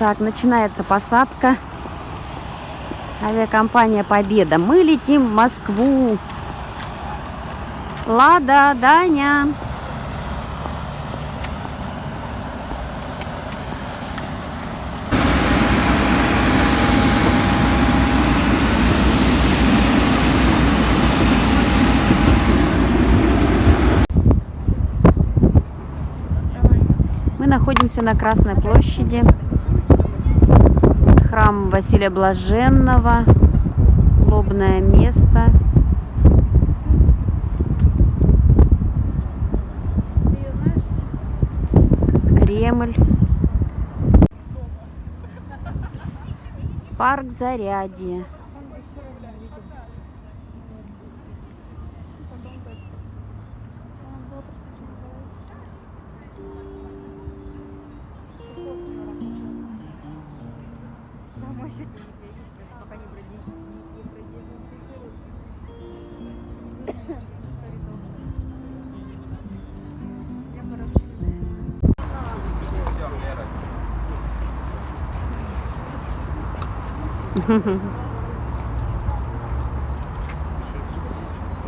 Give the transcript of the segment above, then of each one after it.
Так, начинается посадка. Авиакомпания Победа. Мы летим в Москву. Лада, Даня. Мы находимся на Красной площади. Храм Василия Блаженного. Лобное место. Кремль. Парк Зарядье.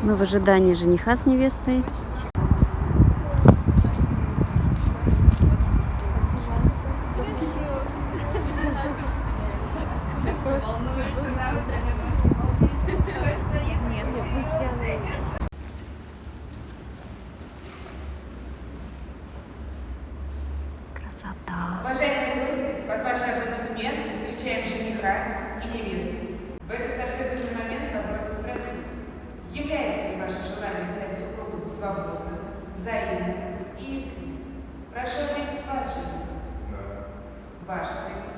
Мы в ожидании жениха с невестой. Красота. Уважаемые гости, под ваши аплодисменты встречаем жениха и невесту. В этот торжественный момент позвольте спросить, является ли ваше желание стать супругом свободным, взаимным и искренним? Прошу ответить вас, жених. Ваша невеста.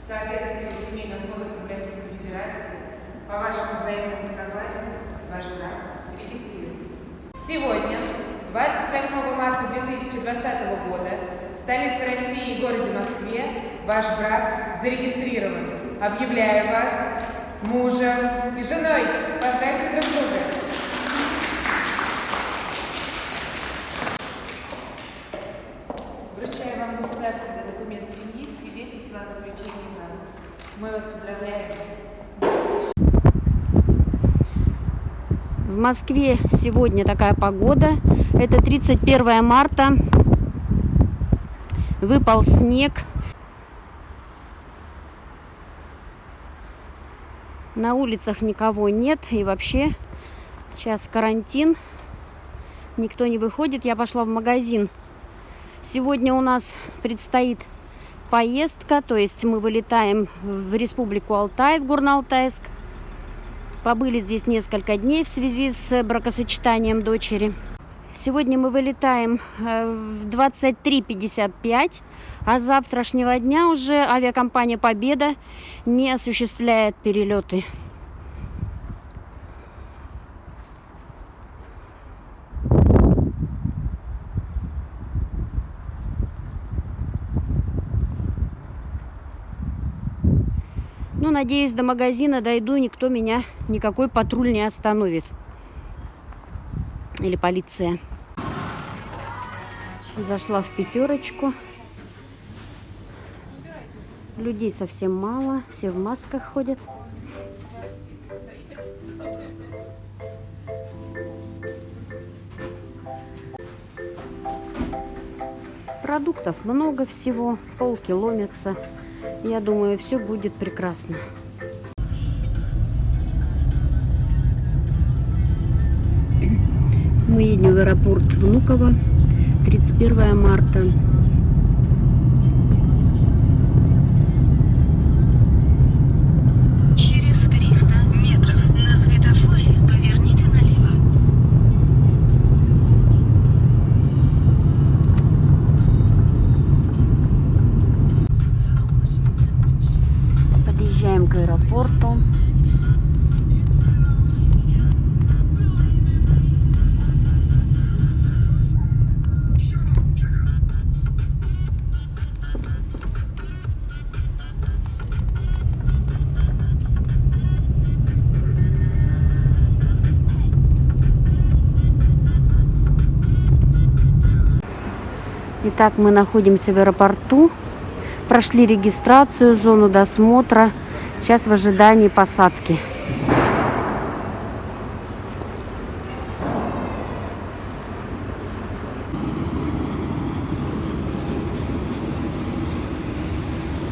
В соответствии с Семейным кодексом Российской Федерации, по вашему взаимному согласию, ваш брак регистрируется. Сегодня, 28 марта 2020 года, в столице России и городе Москве ваш брак зарегистрирован. Объявляю вас мужем и женой. Поздравьте друг друга. Вручаю вам государственный документ семьи, свидетельство о заключении брака. Мы вас поздравляем. В Москве сегодня такая погода. Это 31 марта. Выпал снег. На улицах никого нет. И вообще сейчас карантин. Никто не выходит. Я пошла в магазин. Сегодня у нас предстоит поездка. То есть мы вылетаем в Республику Алтай, в Горно-Алтайск. Побыли здесь несколько дней в связи с бракосочетанием дочери. Сегодня мы вылетаем э, в 23.55, а с завтрашнего дня уже авиакомпания «Победа» не осуществляет перелеты. Ну, надеюсь, до магазина дойду, никто меня, никакой патруль не остановит. Или полиция. Зашла в пятерочку. Людей совсем мало, все в масках ходят. Продуктов много всего, полки ломятся. Я думаю, все будет прекрасно. Мы едем в аэропорт Внуково 31 марта. Итак, мы находимся в аэропорту. Прошли регистрацию, зону досмотра. Сейчас в ожидании посадки.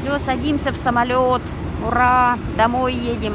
Все, садимся в самолет. Ура! Домой едем.